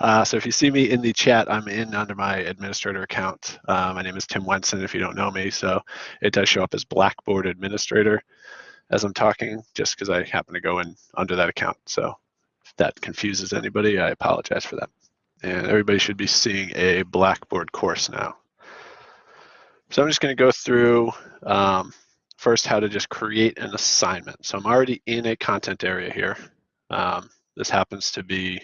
Uh, so if you see me in the chat, I'm in under my administrator account. Uh, my name is Tim Wenson, if you don't know me. So it does show up as Blackboard Administrator as I'm talking, just because I happen to go in under that account. So if that confuses anybody, I apologize for that. And everybody should be seeing a Blackboard course now. So I'm just going to go through um, first how to just create an assignment. So I'm already in a content area here. Um, this happens to be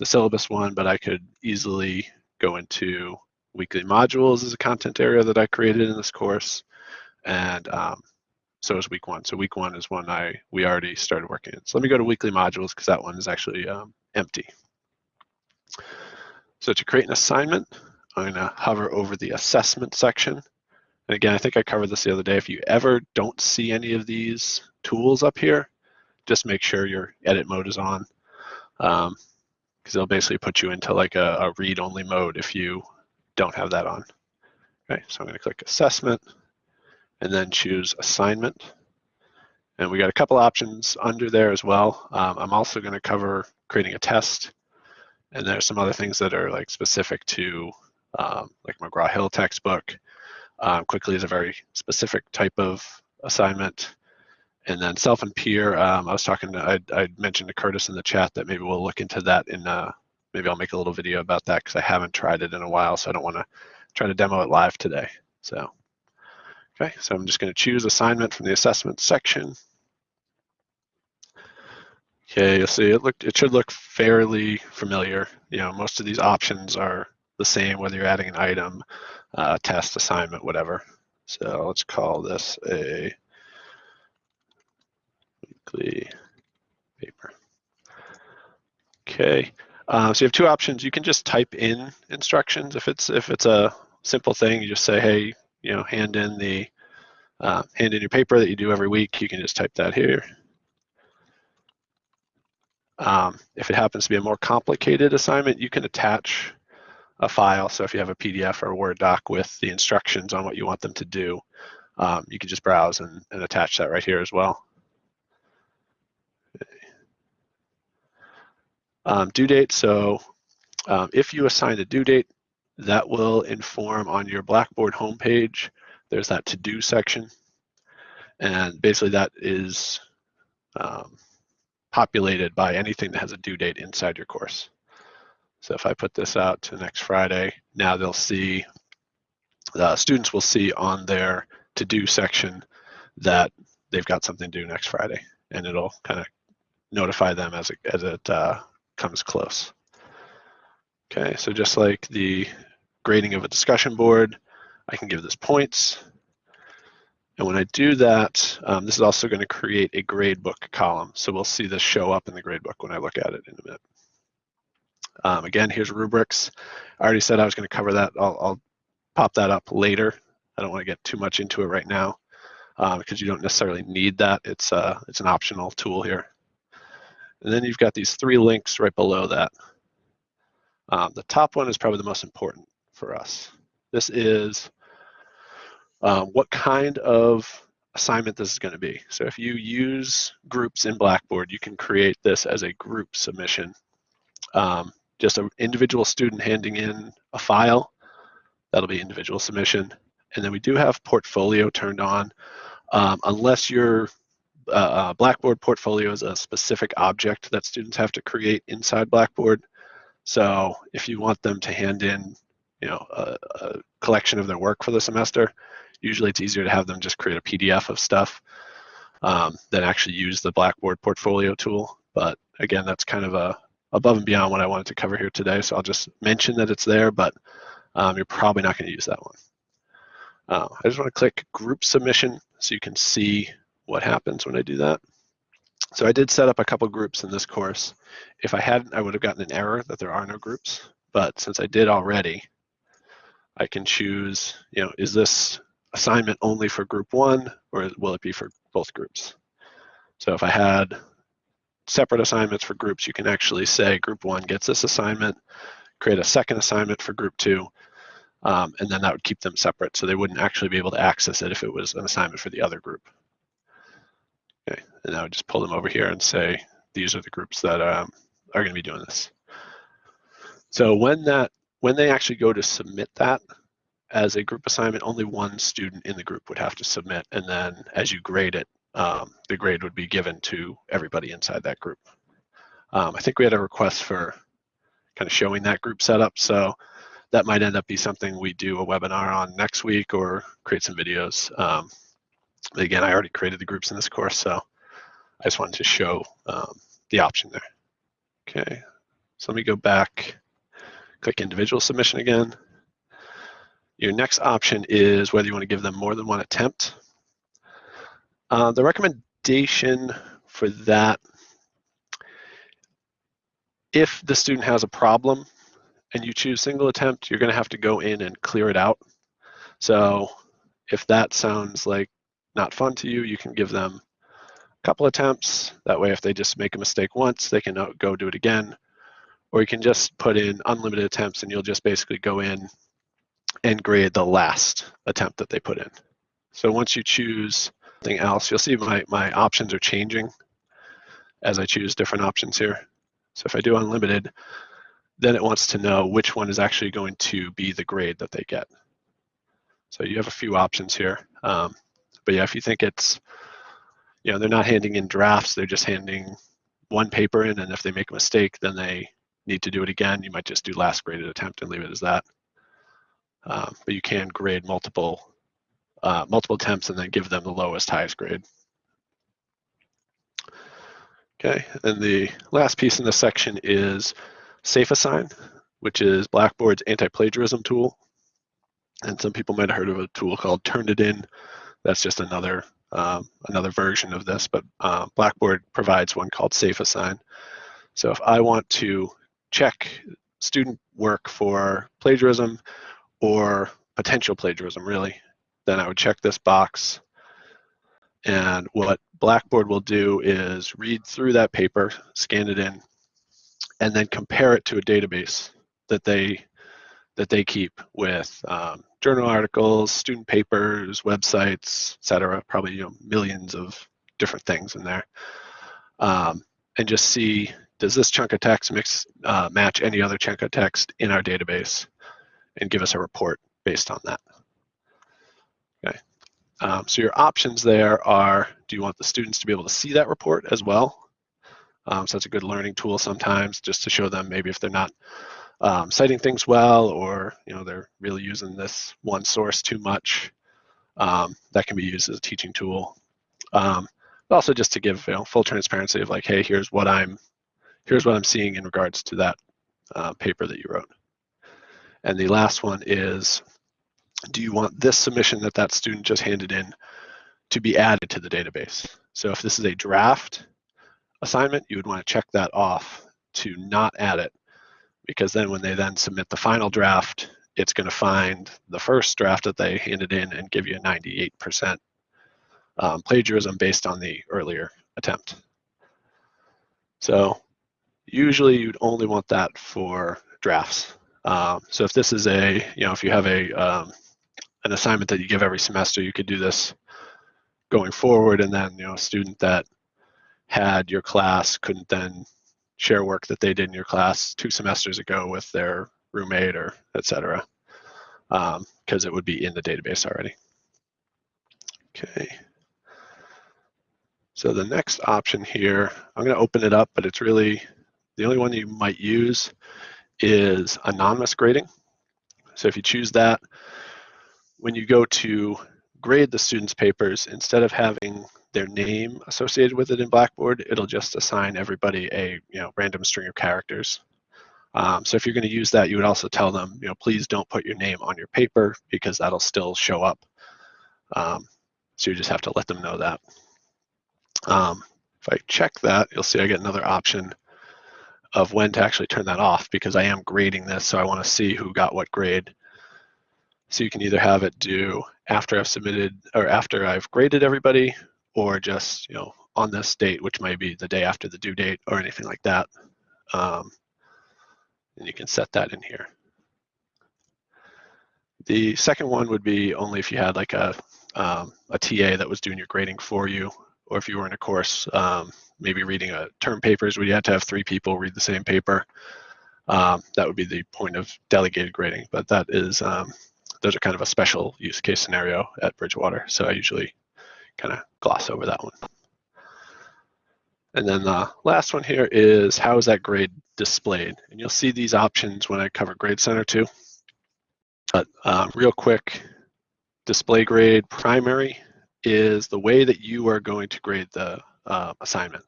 the syllabus one, but I could easily go into weekly modules as a content area that I created in this course. And um, so is week one. So week one is one I we already started working in. So let me go to weekly modules because that one is actually um, empty. So to create an assignment, I'm going to hover over the assessment section. And again, I think I covered this the other day. If you ever don't see any of these tools up here, just make sure your edit mode is on because they'll basically put you into like a, a read-only mode if you don't have that on. Okay, so I'm going to click assessment and then choose assignment. And we got a couple options under there as well. Um, I'm also going to cover creating a test. And there's some other things that are like specific to um, like McGraw-Hill textbook. Um, quickly is a very specific type of assignment. And then self and peer, um, I was talking, to, I, I mentioned to Curtis in the chat that maybe we'll look into that in, uh, maybe I'll make a little video about that because I haven't tried it in a while, so I don't want to try to demo it live today. So, okay, so I'm just going to choose assignment from the assessment section. Okay, you'll see it looked it should look fairly familiar. You know, most of these options are the same whether you're adding an item, uh, test, assignment, whatever. So let's call this a weekly paper. Okay, uh, so you have two options. You can just type in instructions if it's if it's a simple thing. You just say, hey, you know, hand in the uh, hand in your paper that you do every week. You can just type that here. Um, if it happens to be a more complicated assignment, you can attach a file. So if you have a PDF or a Word doc with the instructions on what you want them to do, um, you can just browse and, and, attach that right here as well. Um, due date, so um, if you assign a due date, that will inform on your Blackboard homepage. There's that to-do section. And basically that is um, populated by anything that has a due date inside your course. So if I put this out to next Friday, now they'll see, the students will see on their to-do section that they've got something due next Friday, and it'll kind of notify them as it, as it uh, comes close. Okay, so just like the grading of a discussion board, I can give this points. And when I do that, um, this is also going to create a gradebook column. So we'll see this show up in the gradebook when I look at it in a minute. Um, again, here's rubrics. I already said I was going to cover that. I'll, I'll, pop that up later. I don't want to get too much into it right now uh, because you don't necessarily need that. It's, uh, it's an optional tool here. And then you've got these three links right below that. Um, the top one is probably the most important for us. This is um, what kind of assignment this is going to be. So if you use groups in Blackboard, you can create this as a group submission. Um, just an individual student handing in a file, that'll be individual submission. And then we do have portfolio turned on. Um, unless your Blackboard portfolio is a specific object that students have to create inside Blackboard. So if you want them to hand in you know, a, a collection of their work for the semester, Usually it's easier to have them just create a PDF of stuff um, than actually use the Blackboard portfolio tool. But again, that's kind of a above and beyond what I wanted to cover here today. So I'll just mention that it's there, but um, you're probably not going to use that one. Uh, I just want to click group submission so you can see what happens when I do that. So I did set up a couple groups in this course. If I hadn't, I would have gotten an error that there are no groups. But since I did already, I can choose, you know, is this assignment only for group one or will it be for both groups? So if I had separate assignments for groups, you can actually say group one gets this assignment, create a second assignment for group two, um, and then that would keep them separate so they wouldn't actually be able to access it if it was an assignment for the other group. And I would just pull them over here and say, these are the groups that um, are gonna be doing this. So when that when they actually go to submit that as a group assignment, only one student in the group would have to submit, and then as you grade it, um, the grade would be given to everybody inside that group. Um, I think we had a request for kind of showing that group setup, so that might end up be something we do a webinar on next week or create some videos. Um, again, I already created the groups in this course, so I just wanted to show um, the option there. Okay, so let me go back, click individual submission again. Your next option is whether you want to give them more than one attempt. Uh, the recommendation for that, if the student has a problem and you choose single attempt, you're going to have to go in and clear it out. So if that sounds like not fun to you, you can give them couple attempts. That way, if they just make a mistake once, they can uh, go do it again. Or you can just put in unlimited attempts and you'll just basically go in and grade the last attempt that they put in. So once you choose something else, you'll see my, my options are changing as I choose different options here. So if I do unlimited, then it wants to know which one is actually going to be the grade that they get. So you have a few options here. Um, but yeah, if you think it's, you know, they're not handing in drafts, they're just handing one paper in, and if they make a mistake, then they need to do it again. You might just do last graded attempt and leave it as that. Um, but you can grade multiple uh, multiple attempts and then give them the lowest highest grade. Okay, and the last piece in this section is SafeAssign, which is Blackboard's anti-plagiarism tool. And some people might have heard of a tool called Turnitin. That's just another um, another version of this, but uh, Blackboard provides one called SafeAssign. So if I want to check student work for plagiarism or potential plagiarism, really, then I would check this box. And what Blackboard will do is read through that paper, scan it in, and then compare it to a database that they that they keep with um, journal articles, student papers, websites, etc. Probably you know millions of different things in there, um, and just see does this chunk of text mix uh, match any other chunk of text in our database, and give us a report based on that. Okay. Um, so your options there are: do you want the students to be able to see that report as well? Um, so that's a good learning tool sometimes, just to show them maybe if they're not um, citing things well, or you know they're really using this one source too much. Um, that can be used as a teaching tool. Um, but also just to give you know, full transparency of like, hey, here's what I'm, here's what I'm seeing in regards to that uh, paper that you wrote. And the last one is, do you want this submission that that student just handed in to be added to the database? So if this is a draft, assignment, you would want to check that off to not add it because then when they then submit the final draft, it's going to find the first draft that they handed in and give you a 98% um, plagiarism based on the earlier attempt. So usually you'd only want that for drafts. Um, so if this is a, you know, if you have a um, an assignment that you give every semester, you could do this going forward, and then you know, a student that had your class couldn't then share work that they did in your class two semesters ago with their roommate or et cetera, because um, it would be in the database already. Okay. So the next option here, I'm going to open it up, but it's really the only one you might use is anonymous grading. So if you choose that, when you go to grade the students' papers, instead of having their name associated with it in Blackboard, it'll just assign everybody a you know random string of characters. Um, so if you're going to use that, you would also tell them, you know, please don't put your name on your paper because that'll still show up. Um, so you just have to let them know that. Um, if I check that, you'll see I get another option of when to actually turn that off because I am grading this, so I want to see who got what grade. So you can either have it do after I've submitted or after I've graded everybody, or just you know on this date, which might be the day after the due date or anything like that. Um, and you can set that in here. The second one would be only if you had like a, um, a TA that was doing your grading for you, or if you were in a course, um, maybe reading a term papers where you had to have three people read the same paper. um, that would be the point of delegated grading. But that is, um, those are kind of a special use case scenario at Bridgewater. So I usually kind of gloss over that one. And then the last one here is how is that grade displayed? And you'll see these options when I cover Grade Center too. But um, real quick, display grade primary is the way that you are going to grade the uh, assignment.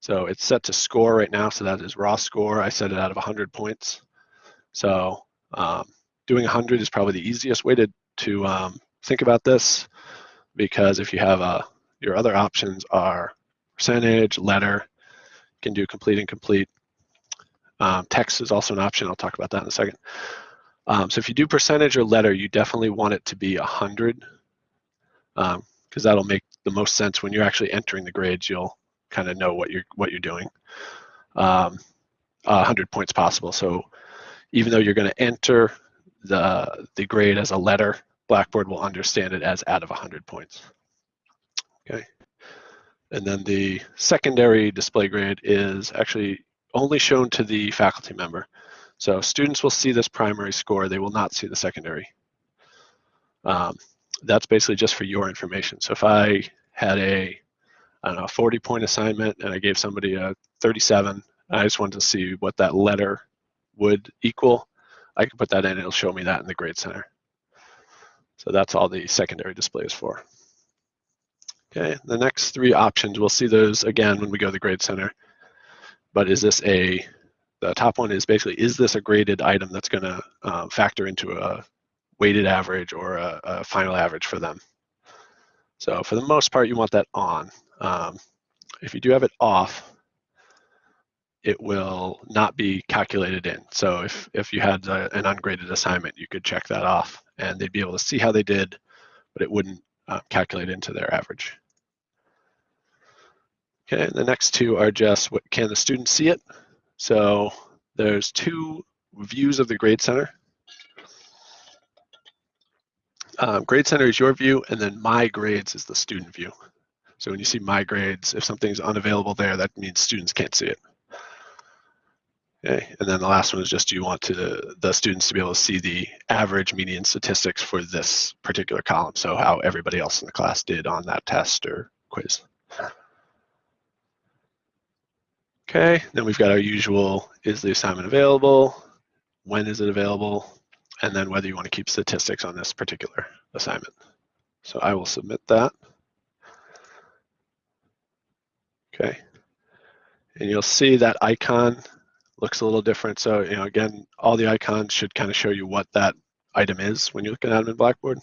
So it's set to score right now, so that is raw score. I set it out of 100 points. So um, doing 100 is probably the easiest way to, to um, think about this because if you have a, uh, your other options are percentage, letter, you can do complete and complete. Um, text is also an option. I'll talk about that in a second. Um, so if you do percentage or letter, you definitely want it to be 100 because um, that'll make the most sense when you're actually entering the grades. You'll kind of know what you're what you're doing. Um, 100 points possible. So even though you're going to enter the the grade as a letter, Blackboard will understand it as out of 100 points. Okay. And then the secondary display grade is actually only shown to the faculty member. So students will see this primary score, they will not see the secondary. Um, that's basically just for your information. So if I had a, I don't know, 40 point assignment and I gave somebody a 37, I just wanted to see what that letter would equal, I can put that in, it'll show me that in the grade center. So that's all the secondary display is for. Okay, the next three options, we'll see those again when we go to the grade center. But is this a the top one is basically, is this a graded item that's going to uh, factor into a weighted average or a, a, final average for them? So for the most part, you want that on. Um, if you do have it off, it will not be calculated in. So if, if you had a, an ungraded assignment, you could check that off and they'd be able to see how they did, but it wouldn't uh, calculate into their average. Okay, the next two are just what can the student see it? So there's two views of the Grade Center. Um, grade Center is your view, and then My Grades is the student view. So when you see My Grades, if something's unavailable there, that means students can't see it. Okay, and then the last one is just do you want to the students to be able to see the average median statistics for this particular column, so how everybody else in the class did on that test or quiz. Okay, then we've got our usual, is the assignment available? When is it available? And then whether you want to keep statistics on this particular assignment. So I will submit that. Okay, and you'll see that icon looks a little different. So, you know, again, all the icons should kind of show you what that item is when you're looking at them in Blackboard.